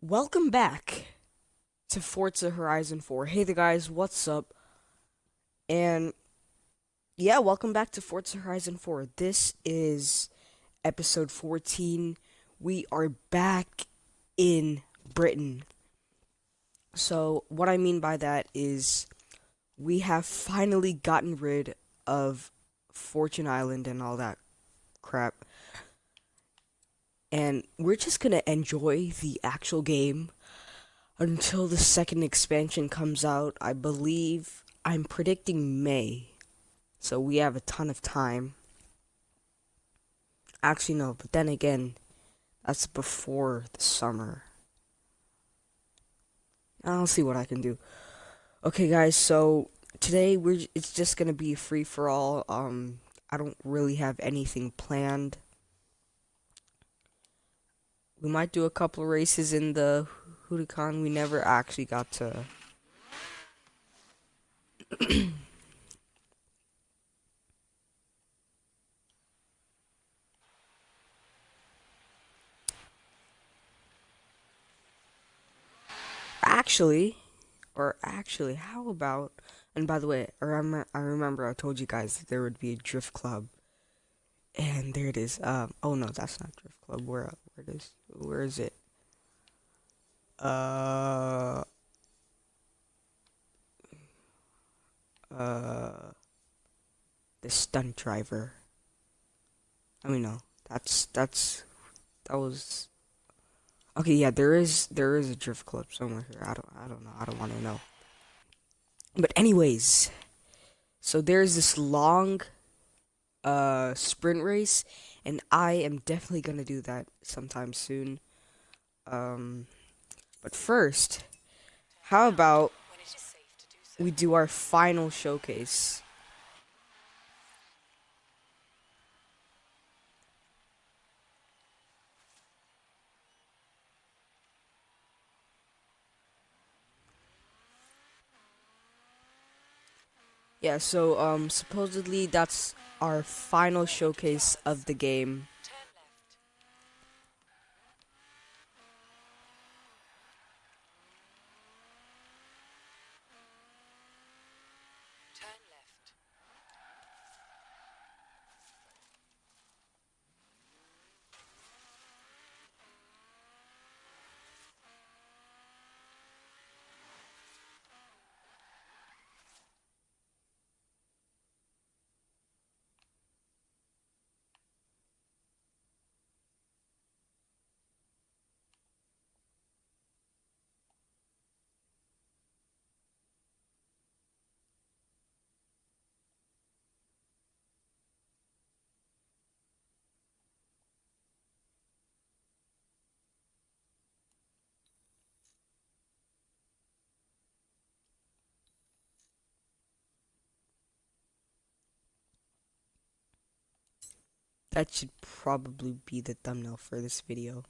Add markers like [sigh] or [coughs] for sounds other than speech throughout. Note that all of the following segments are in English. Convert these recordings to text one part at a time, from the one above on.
Welcome back to Forza Horizon 4. Hey the guys, what's up? And yeah, welcome back to Forza Horizon 4. This is episode 14. We are back in Britain. So, what I mean by that is we have finally gotten rid of Fortune Island and all that crap and we're just gonna enjoy the actual game until the second expansion comes out. I believe I'm predicting May, so we have a ton of time. Actually, no, but then again, that's before the summer. I'll see what I can do. Okay, guys, so today we're it's just gonna be free for all. Um, I don't really have anything planned we might do a couple races in the Huracan. We never actually got to. [coughs] actually, or actually, how about? And by the way, I remember, I told you guys there would be a drift club, and there it is. Um, oh no, that's not drift club. Where where it is? Where is it? Uh. Uh. The stunt driver. I mean, no. That's, that's, that was. Okay, yeah, there is, there is a drift club somewhere here. I don't, I don't know. I don't want to know. But anyways, so there's this long, uh, sprint race, and I am definitely gonna do that sometime soon. Um, but first, how about we do our final showcase? Yeah, so um supposedly that's our final showcase of the game. That should probably be the thumbnail for this video.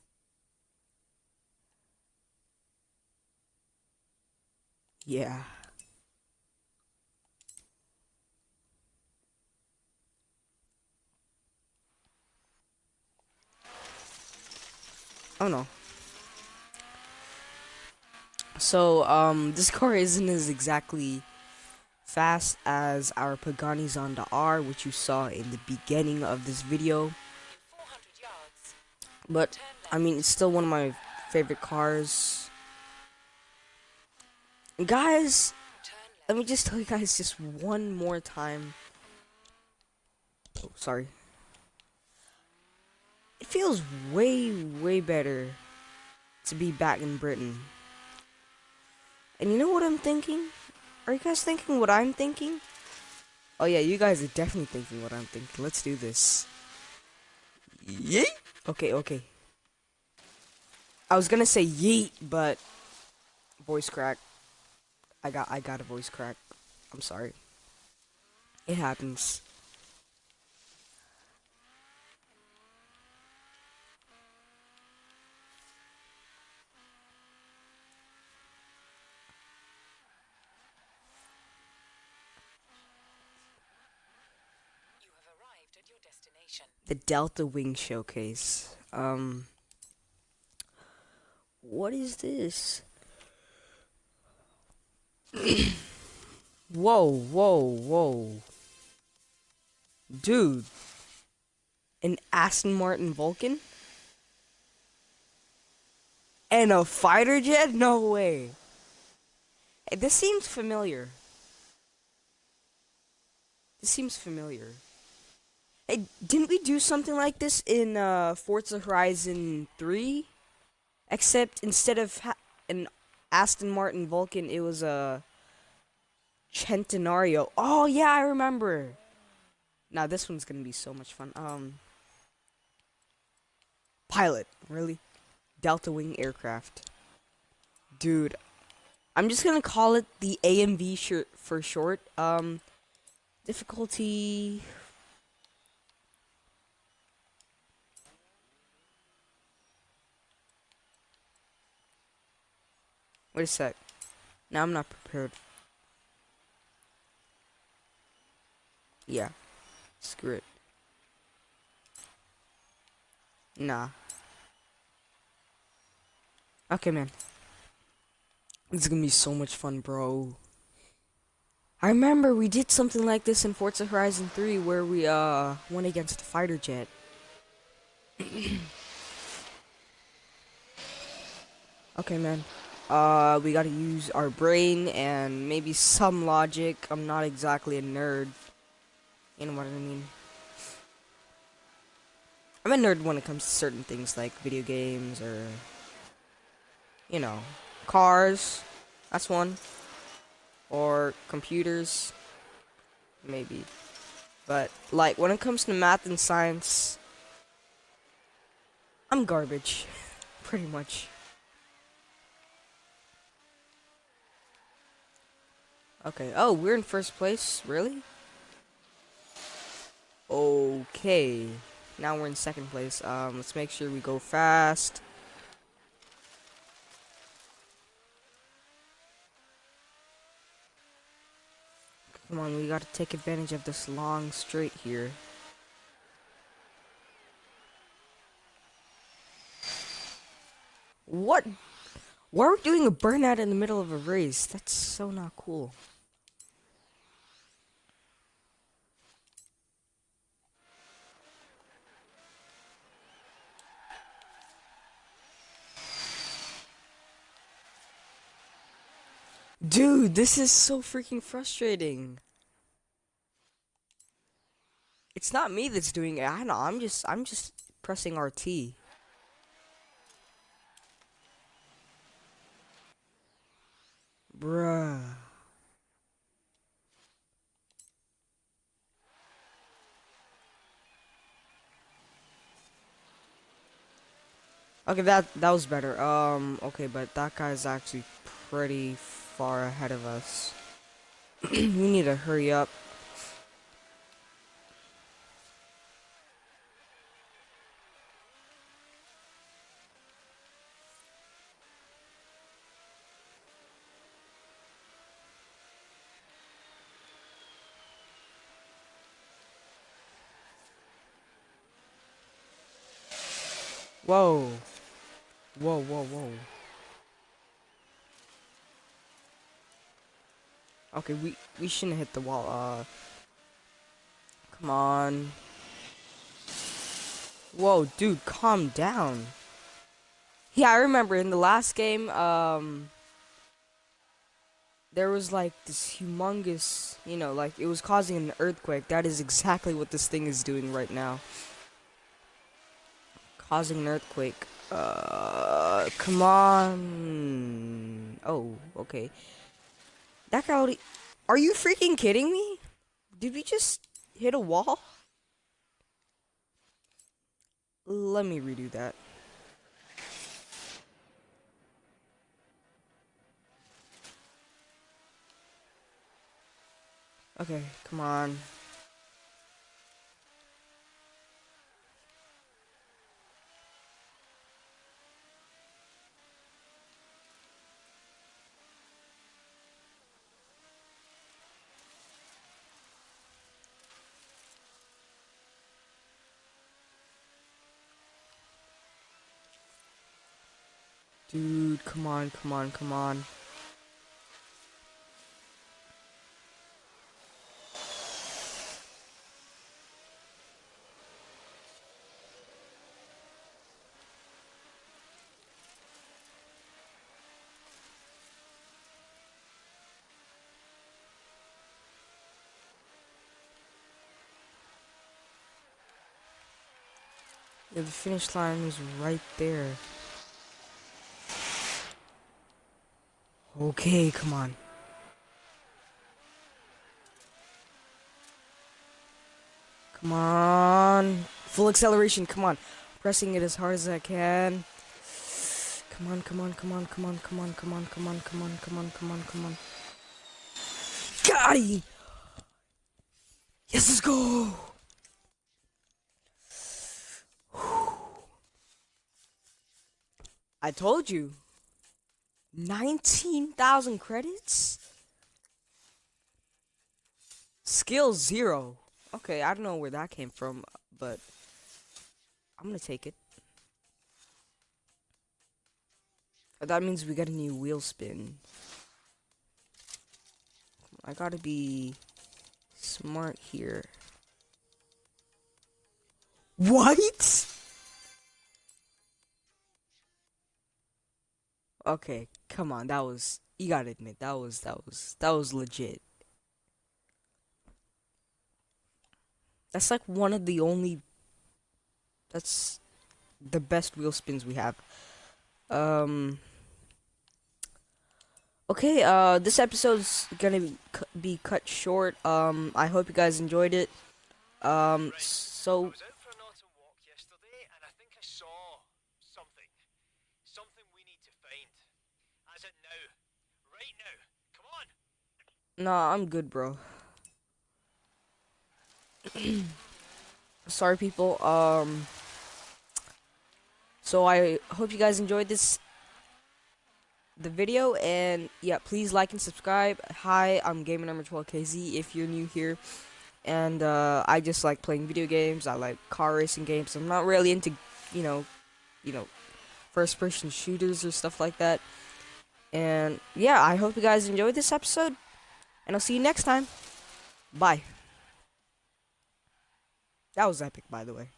Yeah. Oh no. So, um, this car isn't as exactly fast as our Pagani Zonda R, which you saw in the beginning of this video. But, I mean, it's still one of my favorite cars. Guys, let me just tell you guys just one more time. Oh, sorry. It feels way, way better to be back in Britain. And you know what I'm thinking? Are you guys thinking what I'm thinking? Oh yeah, you guys are definitely thinking what I'm thinking. Let's do this. Yeet! Okay, okay. I was gonna say yeet, but voice crack. I got I got a voice crack. I'm sorry. It happens. The Delta Wing Showcase. Um What is this? [coughs] whoa, whoa, whoa. Dude. An Aston Martin Vulcan? And a fighter jet? No way. Hey, this seems familiar. This seems familiar. Hey, didn't we do something like this in uh, Forza Horizon 3? Except instead of an Aston Martin Vulcan, it was a Centenario. Oh yeah, I remember. Now this one's gonna be so much fun. Um, pilot, really? Delta Wing aircraft, dude. I'm just gonna call it the AMV for short. Um, difficulty. Wait a sec. Now I'm not prepared. Yeah. Screw it. Nah. Okay, man. This is gonna be so much fun, bro. I remember we did something like this in Forza Horizon 3 where we uh went against a fighter jet. [clears throat] okay, man. Uh, we gotta use our brain and maybe some logic. I'm not exactly a nerd. You know what I mean? I'm a nerd when it comes to certain things like video games or, you know, cars. That's one. Or computers. Maybe. But, like, when it comes to math and science, I'm garbage. [laughs] Pretty much. Okay. Oh, we're in first place? Really? Okay. Now we're in second place. Um, let's make sure we go fast. Come on, we gotta take advantage of this long straight here. What? Why are we doing a burnout in the middle of a race? That's so not cool. Dude, this is so freaking frustrating. It's not me that's doing it. I know. I'm just I'm just pressing RT. Bruh. Okay, that that was better. Um, okay, but that guy's actually pretty far ahead of us. [clears throat] we need to hurry up. Whoa. Whoa, whoa, whoa. Okay, we we shouldn't hit the wall. Uh, come on. Whoa, dude, calm down. Yeah, I remember in the last game, um, there was like this humongous, you know, like it was causing an earthquake. That is exactly what this thing is doing right now causing an earthquake. Uh, come on. Oh, okay. That already. Are you freaking kidding me? Did we just hit a wall? Let me redo that. Okay, come on. Dude, come on, come on, come on. Yeah, the finish line is right there. Okay, come on. Come on. Full acceleration, come on. Pressing it as hard as I can. Come on, come on, come on, come on, come on, come on, come on, come on, come on, come on, come on. Got him! Yes, let's go! I told you. 19,000 credits? Skill zero. Okay, I don't know where that came from, but I'm gonna take it. That means we got a new wheel spin. I gotta be smart here. What? Okay, come on, that was you gotta admit that was that was that was legit. That's like one of the only that's the best wheel spins we have. Um Okay, uh this episode's to be, be cut short. Um I hope you guys enjoyed it. Um so I was out for an autumn walk yesterday and I think I saw something. Something we need to find. As it now. Right now. Come on. Nah, I'm good, bro. [clears throat] Sorry, people. Um. So I hope you guys enjoyed this the video and yeah please like and subscribe hi i'm gamer number 12kz if you're new here and uh, i just like playing video games i like car racing games i'm not really into you know you know first person shooters or stuff like that and yeah i hope you guys enjoyed this episode and i'll see you next time. Bye. That was epic by the way